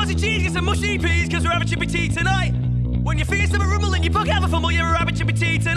fuzzy cheese, get some mushy peas, cause we're having chippy tea tonight. When you feel some rumble and you bug have a fumble, you're a rabbit chippy tea tonight.